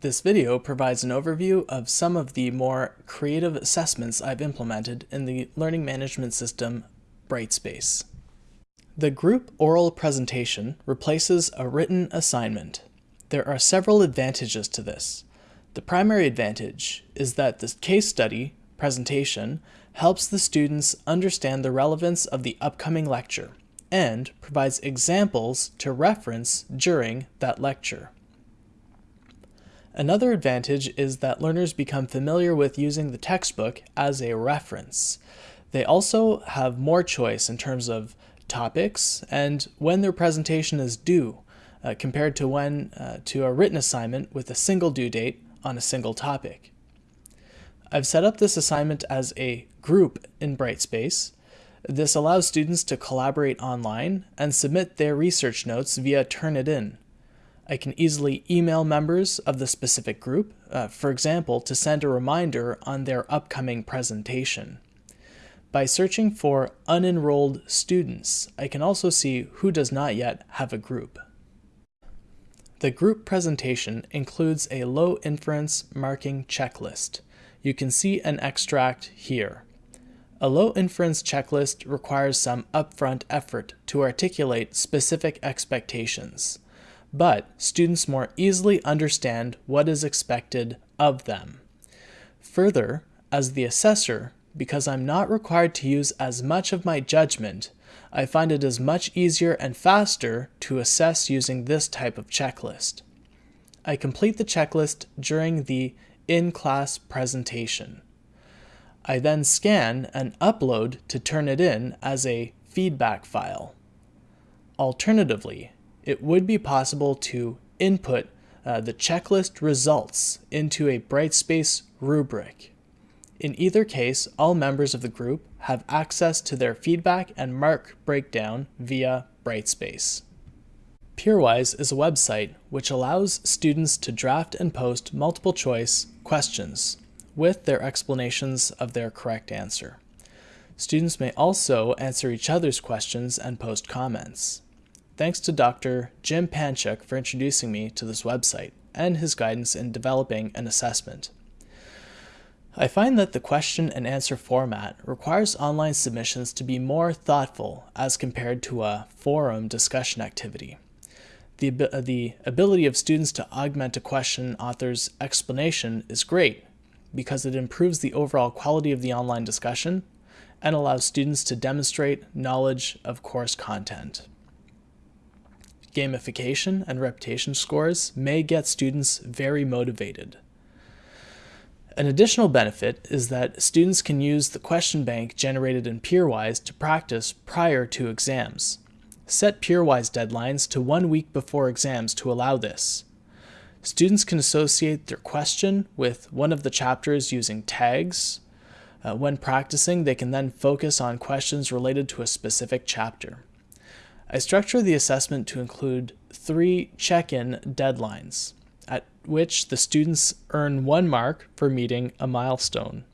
This video provides an overview of some of the more creative assessments I've implemented in the learning management system Brightspace. The group oral presentation replaces a written assignment. There are several advantages to this. The primary advantage is that the case study presentation helps the students understand the relevance of the upcoming lecture and provides examples to reference during that lecture. Another advantage is that learners become familiar with using the textbook as a reference. They also have more choice in terms of topics and when their presentation is due, uh, compared to when uh, to a written assignment with a single due date on a single topic. I've set up this assignment as a group in Brightspace. This allows students to collaborate online and submit their research notes via Turnitin. I can easily email members of the specific group, uh, for example, to send a reminder on their upcoming presentation. By searching for unenrolled students, I can also see who does not yet have a group. The group presentation includes a low inference marking checklist. You can see an extract here. A low inference checklist requires some upfront effort to articulate specific expectations but students more easily understand what is expected of them. Further, as the assessor, because I'm not required to use as much of my judgment, I find it is much easier and faster to assess using this type of checklist. I complete the checklist during the in-class presentation. I then scan and upload to Turnitin as a feedback file. Alternatively, it would be possible to input uh, the checklist results into a Brightspace rubric. In either case, all members of the group have access to their feedback and mark breakdown via Brightspace. Peerwise is a website which allows students to draft and post multiple choice questions with their explanations of their correct answer. Students may also answer each other's questions and post comments. Thanks to Dr. Jim Panchuk for introducing me to this website and his guidance in developing an assessment. I find that the question and answer format requires online submissions to be more thoughtful as compared to a forum discussion activity. The, the ability of students to augment a question author's explanation is great because it improves the overall quality of the online discussion and allows students to demonstrate knowledge of course content gamification and reputation scores may get students very motivated. An additional benefit is that students can use the question bank generated in Peerwise to practice prior to exams. Set Peerwise deadlines to one week before exams to allow this. Students can associate their question with one of the chapters using tags. Uh, when practicing, they can then focus on questions related to a specific chapter. I structure the assessment to include three check-in deadlines, at which the students earn one mark for meeting a milestone.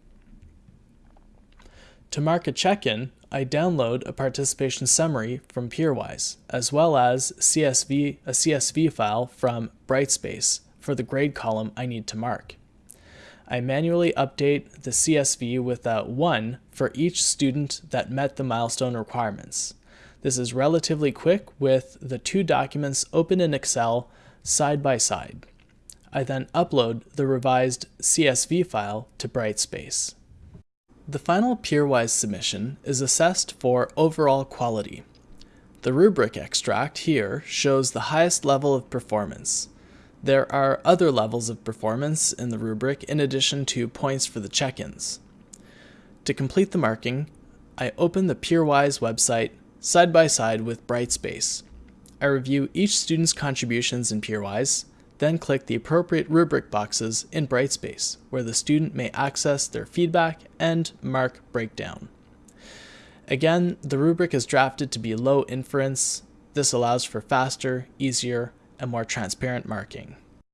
To mark a check-in, I download a participation summary from Peerwise, as well as CSV, a CSV file from Brightspace for the grade column I need to mark. I manually update the CSV with a 1 for each student that met the milestone requirements. This is relatively quick with the two documents open in Excel side by side. I then upload the revised CSV file to Brightspace. The final Peerwise submission is assessed for overall quality. The rubric extract here shows the highest level of performance. There are other levels of performance in the rubric in addition to points for the check-ins. To complete the marking, I open the Peerwise website side by side with Brightspace. I review each student's contributions in Peerwise, then click the appropriate rubric boxes in Brightspace, where the student may access their feedback and mark breakdown. Again, the rubric is drafted to be low inference. This allows for faster, easier, and more transparent marking.